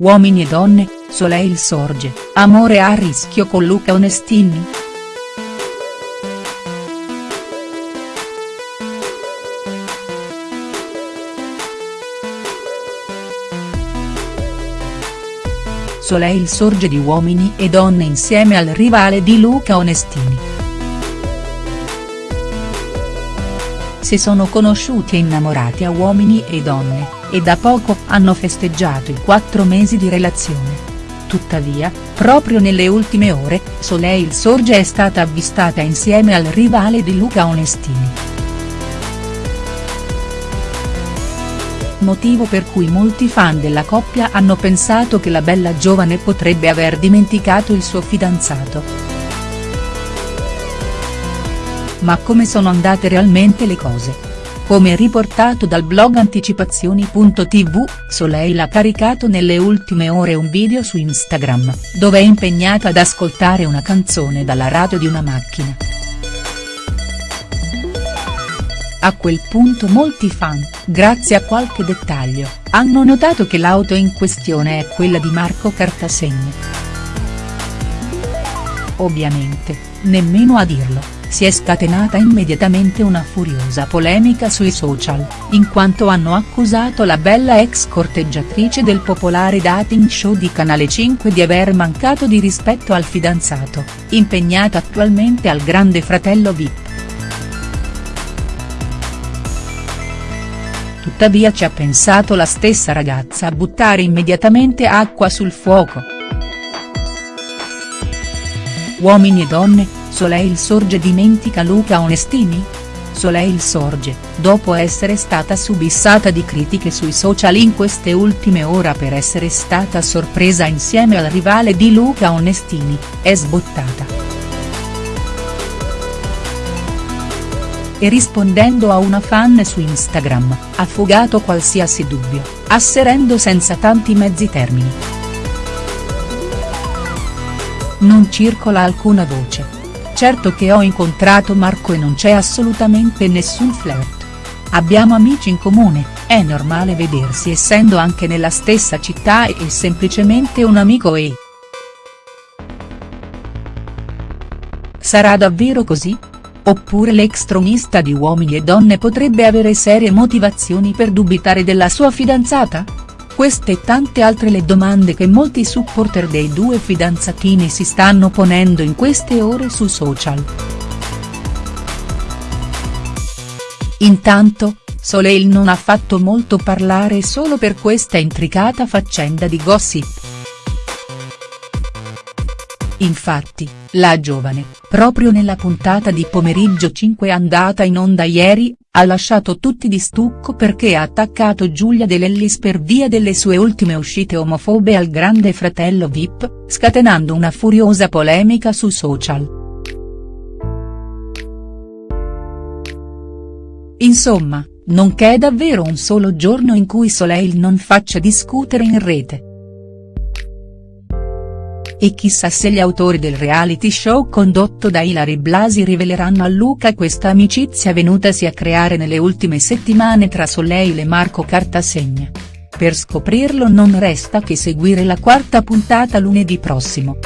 Uomini e donne, Soleil sorge, amore a rischio con Luca Onestini?. Soleil sorge di Uomini e donne insieme al rivale di Luca Onestini. Si sono conosciuti e innamorati a Uomini e donne e da poco hanno festeggiato i quattro mesi di relazione. Tuttavia, proprio nelle ultime ore, Soleil Sorge è stata avvistata insieme al rivale di Luca Onestini. Motivo per cui molti fan della coppia hanno pensato che la bella giovane potrebbe aver dimenticato il suo fidanzato. Ma come sono andate realmente le cose?. Come riportato dal blog anticipazioni.tv, Soleil ha caricato nelle ultime ore un video su Instagram, dove è impegnata ad ascoltare una canzone dalla radio di una macchina. A quel punto molti fan, grazie a qualche dettaglio, hanno notato che l'auto in questione è quella di Marco Cartasegna. Ovviamente, nemmeno a dirlo si è scatenata immediatamente una furiosa polemica sui social, in quanto hanno accusato la bella ex corteggiatrice del popolare dating show di Canale 5 di aver mancato di rispetto al fidanzato, impegnato attualmente al grande fratello Vip. Tuttavia ci ha pensato la stessa ragazza a buttare immediatamente acqua sul fuoco. Uomini e donne, Soleil Sorge dimentica Luca Onestini?. Soleil Sorge, dopo essere stata subissata di critiche sui social in queste ultime ore per essere stata sorpresa insieme al rivale di Luca Onestini, è sbottata. E rispondendo a una fan su Instagram, ha fugato qualsiasi dubbio, asserendo senza tanti mezzi termini. Non circola alcuna voce Certo che ho incontrato Marco e non c'è assolutamente nessun flirt. Abbiamo amici in comune, è normale vedersi essendo anche nella stessa città e è semplicemente un amico e. Sarà davvero così? Oppure l'ex tronista di Uomini e Donne potrebbe avere serie motivazioni per dubitare della sua fidanzata?. Queste e tante altre le domande che molti supporter dei due fidanzatini si stanno ponendo in queste ore su social. Intanto, Soleil non ha fatto molto parlare solo per questa intricata faccenda di gossip. Infatti, la giovane, proprio nella puntata di pomeriggio 5 andata in onda ieri, ha lasciato tutti di stucco perché ha attaccato Giulia De Lellis per via delle sue ultime uscite omofobe al grande fratello Vip, scatenando una furiosa polemica su social. Insomma, non c'è davvero un solo giorno in cui Soleil non faccia discutere in rete. E chissà se gli autori del reality show condotto da Ilari Blasi riveleranno a Luca questa amicizia venutasi a creare nelle ultime settimane tra Soleil e Marco Cartasegna. Per scoprirlo non resta che seguire la quarta puntata lunedì prossimo.